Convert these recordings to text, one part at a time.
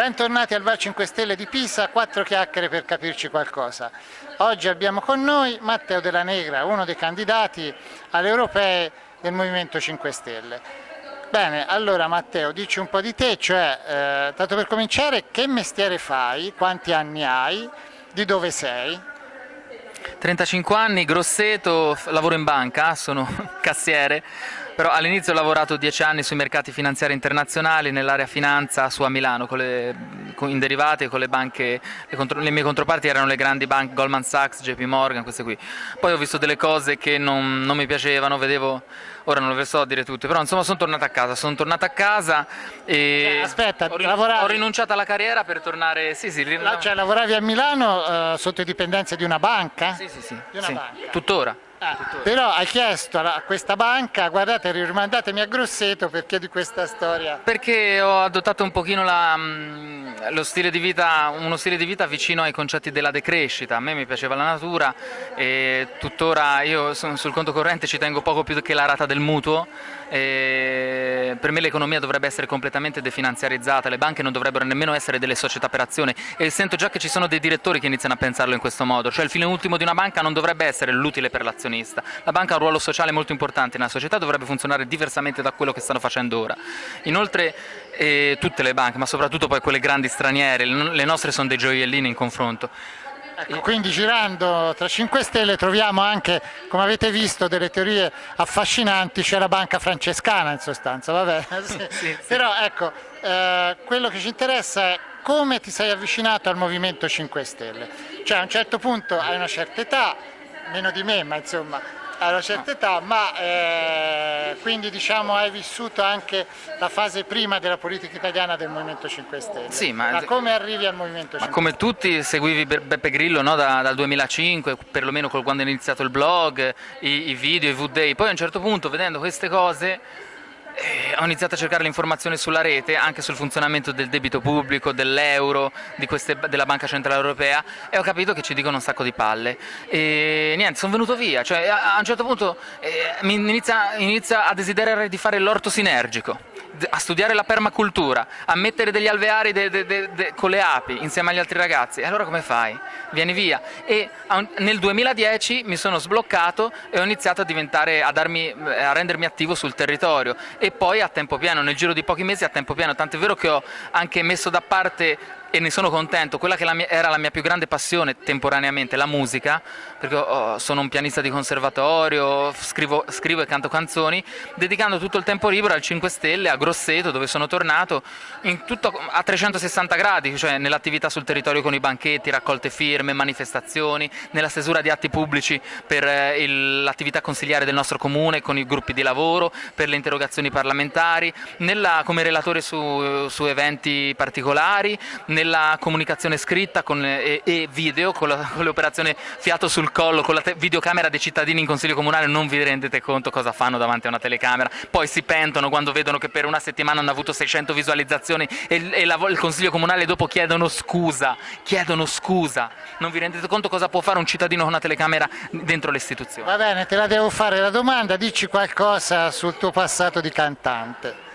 Bentornati al Val 5 Stelle di Pisa, quattro chiacchiere per capirci qualcosa. Oggi abbiamo con noi Matteo Della Negra, uno dei candidati alle europee del Movimento 5 Stelle. Bene, allora Matteo, dici un po' di te, cioè, eh, tanto per cominciare, che mestiere fai, quanti anni hai, di dove sei? 35 anni, Grosseto, lavoro in banca, sono cassiere, però all'inizio ho lavorato 10 anni sui mercati finanziari internazionali, nell'area finanza su a Milano, le, in derivati con le banche, le, contro, le, mie controparti erano le grandi banche Goldman Sachs, JP Morgan, queste qui. Poi ho visto delle cose che non, non mi piacevano, vedevo, ora non le so a dire tutte, però insomma sono tornato a casa, sono tornato a casa e eh, aspetta, ho, lavoravi... ho, rinunciato alla carriera per tornare, sì sì. La, cioè lavoravi a Milano uh, sotto dipendenza di una banca? Sì sì sì, di una sì. banca. tuttora. Ah, però hai chiesto a questa banca, guardate rimandatemi a Grosseto perché di questa storia? Perché ho adottato un pochino la, mm, lo stile di vita, uno stile di vita vicino ai concetti della decrescita, a me mi piaceva la natura e tuttora io sul conto corrente ci tengo poco più che la rata del mutuo, e per me l'economia dovrebbe essere completamente definanziarizzata, le banche non dovrebbero nemmeno essere delle società per azione e sento già che ci sono dei direttori che iniziano a pensarlo in questo modo, cioè il fine ultimo di una banca non dovrebbe essere l'utile per l'azionista, la banca ha un ruolo sociale molto importante nella società, dovrebbe funzionare diversamente da quello che stanno facendo ora. Inoltre eh, tutte le banche, ma soprattutto poi quelle grandi straniere, le nostre sono dei gioiellini in confronto. Ecco, quindi girando tra 5 Stelle troviamo anche, come avete visto, delle teorie affascinanti, c'è la banca francescana in sostanza, vabbè. Sì, sì, Però ecco, eh, quello che ci interessa è come ti sei avvicinato al Movimento 5 Stelle. Cioè a un certo punto hai una certa età, meno di me, ma insomma a una certa età, ma eh, quindi diciamo hai vissuto anche la fase prima della politica italiana del Movimento 5 Stelle. Sì, ma, ma come arrivi al Movimento 5 Stelle? Come tutti seguivi Beppe Grillo no? da, dal 2005, perlomeno quando è iniziato il blog, i, i video, i V-Day, poi a un certo punto vedendo queste cose ho iniziato a cercare l'informazione sulla rete, anche sul funzionamento del debito pubblico, dell'euro, della Banca Centrale Europea e ho capito che ci dicono un sacco di palle. E niente, sono venuto via, cioè a, un certo punto eh, mi inizia, inizia a desiderare di fare l'orto sinergico a studiare la permacultura, a mettere degli alveari de, de, de, con le api insieme agli altri ragazzi, e allora come fai? Vieni via. E nel 2010 mi sono sbloccato e ho iniziato a, a, darmi, a rendermi attivo sul territorio e poi a tempo pieno, nel giro di pochi mesi a tempo pieno, tant'è vero che ho anche messo da parte e ne sono contento, quella che la mia, era la mia più grande passione temporaneamente, la musica, perché oh, sono un pianista di conservatorio, scrivo, scrivo, e canto canzoni, dedicando tutto il tempo libero al 5 Stelle, a Grosseto, dove sono tornato, tutto, a 360 gradi, cioè nell'attività sul territorio con i banchetti, raccolte firme, manifestazioni, nella stesura di atti pubblici per eh, l'attività consigliare del nostro comune, con i gruppi di lavoro, per le interrogazioni parlamentari, nella, come relatore su, su eventi particolari, nella comunicazione scritta con, e, e, video, con, l'operazione fiato sul collo, con la videocamera dei cittadini in consiglio comunale non vi rendete conto cosa fanno davanti a una telecamera, poi si pentono quando vedono che per una settimana hanno avuto 600 visualizzazioni e, e la, il consiglio comunale dopo chiedono scusa, chiedono scusa, non vi rendete conto cosa può fare un cittadino con una telecamera dentro le istituzioni? Va bene, te la devo fare la domanda, dici qualcosa sul tuo passato di cantante.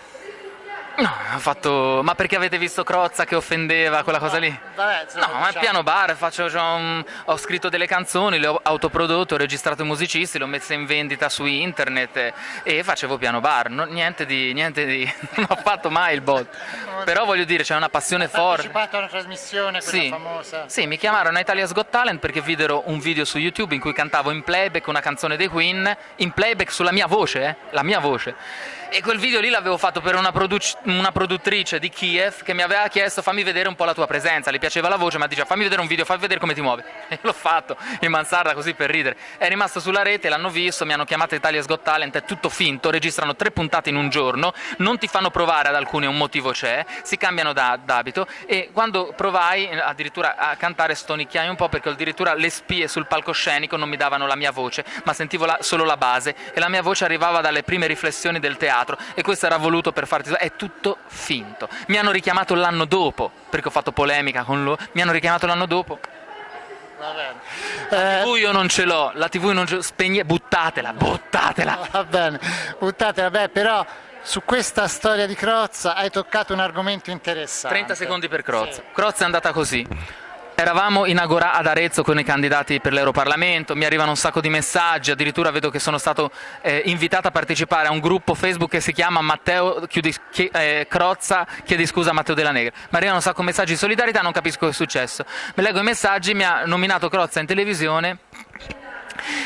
No, ho fatto... ma perché avete visto Crozza che offendeva quella cosa lì? Vabbè, no, ma è piano bar, faccio, un... ho scritto delle canzoni, le ho autoprodotto, ho registrato i musicisti, le ho messe in vendita su internet e facevo piano bar, no, niente di... Niente di... non ho fatto mai il bot. Però voglio dire, c'è una passione forte. Hai partecipato a una trasmissione, quella sì. famosa? Sì, mi chiamarono a Italia's Got Talent perché videro un video su YouTube in cui cantavo in playback una canzone dei Queen, in playback sulla mia voce, eh, la mia voce e quel video lì l'avevo fatto per una, produc una, produttrice di Kiev che mi aveva chiesto fammi vedere un po' la tua presenza, le piaceva la voce ma diceva fammi vedere un video, fammi vedere come ti muovi. E l'ho fatto in mansarda così per ridere. È rimasto sulla rete, l'hanno visto, mi hanno chiamato Italia's Got Talent, è tutto finto registrano tre puntate in un giorno non ti fanno provare ad alcune un motivo c'è si cambiano d'abito e quando provai addirittura a cantare stonicchiai un po' perché addirittura le spie sul palcoscenico non mi davano la mia voce ma sentivo la, solo la base e la mia voce arrivava dalle prime riflessioni del teatro teatro e questo era voluto per farti... è tutto finto. Mi hanno richiamato l'anno dopo, perché ho fatto polemica con loro, mi hanno richiamato l'anno dopo. La TV io non ce l'ho, la TV non ce l'ho, spegne, buttatela, buttatela. Va bene, buttatela, beh però su questa storia di Crozza hai toccato un argomento interessante. 30 secondi per Crozza. Sì. Crozza è andata così. Eravamo in Agora ad Arezzo con i candidati per l'Europarlamento, mi arrivano un sacco di messaggi, addirittura vedo che sono stato eh, invitato a partecipare a un gruppo Facebook che si chiama Matteo chiudi, chi, eh, Crozza chiedi scusa a Matteo Della Negra. Mi arrivano un sacco di messaggi di solidarietà, non capisco cosa è successo. Mi leggo i messaggi, mi ha nominato Crozza in televisione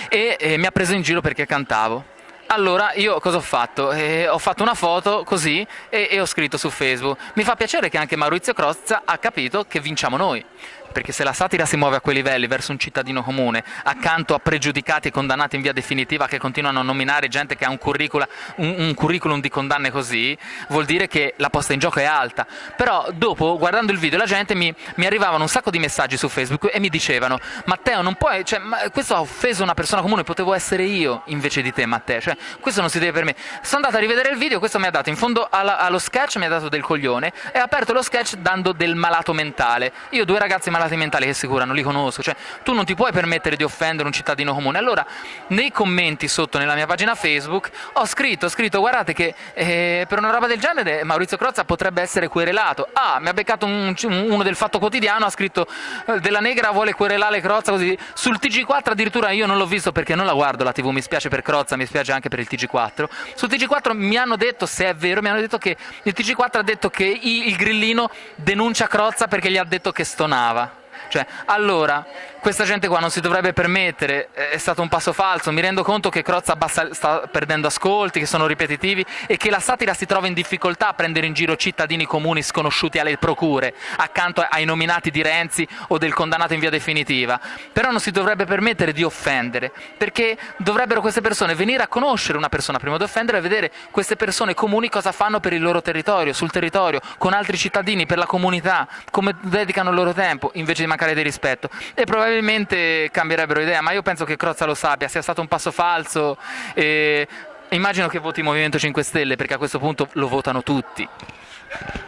e, e mi ha preso in giro perché cantavo. Allora io cosa ho fatto? Eh, ho fatto una foto così e, e, ho scritto su Facebook. Mi fa piacere che anche Maurizio Crozza ha capito che vinciamo noi perché se la satira si muove a quei livelli verso un cittadino comune, accanto a pregiudicati e condannati in via definitiva che continuano a nominare gente che ha un, un, un curriculum di condanne così, vuol dire che la posta in gioco è alta. Però dopo, guardando il video, la gente mi, mi arrivavano un sacco di messaggi su Facebook e mi dicevano Matteo, non puoi, cioè, questo ha offeso una persona comune, potevo essere io invece di te Matteo, cioè, questo non si deve per me. Sono andato a rivedere il video, questo mi ha dato in fondo alla, allo sketch, mi ha dato del coglione e ha aperto lo sketch dando del malato mentale. Io due ragazzi malati mentali che si curano, li conosco, cioè tu non ti puoi permettere di offendere un cittadino comune. Allora, nei commenti sotto nella mia pagina Facebook ho scritto, ho scritto guardate che eh, per una roba del genere Maurizio Crozza potrebbe essere querelato. Ah, mi ha beccato un, uno del Fatto Quotidiano, ha scritto eh, della Negra vuole querelare Crozza così. Sul TG4 addirittura io non l'ho visto perché non la guardo la TV, mi spiace per Crozza, mi spiace anche per il TG4. Sul TG4 mi hanno detto, se è vero, mi hanno detto che il TG4 ha detto che il grillino denuncia Crozza perché gli ha detto che stonava. Cioè, allora, questa gente qua non si dovrebbe permettere, è stato un passo falso, mi rendo conto che Crozza sta perdendo ascolti, che sono ripetitivi e che la satira si trova in difficoltà a prendere in giro cittadini comuni sconosciuti alle procure, accanto ai nominati di Renzi o del condannato in via definitiva, però non si dovrebbe permettere di offendere, perché dovrebbero queste persone venire a conoscere una persona prima di offendere e vedere queste persone comuni cosa fanno per il loro territorio, sul territorio, con altri cittadini, per la comunità, come dedicano il loro tempo, invece di mancare di rispetto. E probabilmente cambierebbero idea, ma io penso che Crozza lo sappia, sia stato un passo falso e immagino che voti Movimento 5 Stelle perché a questo punto lo votano tutti.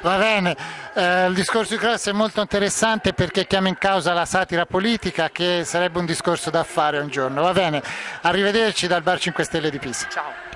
Va bene, eh, il discorso di Crozza è molto interessante perché chiama in causa la satira politica che sarebbe un discorso da fare un giorno. Va bene, arrivederci dal Bar 5 Stelle di Pisa. Ciao.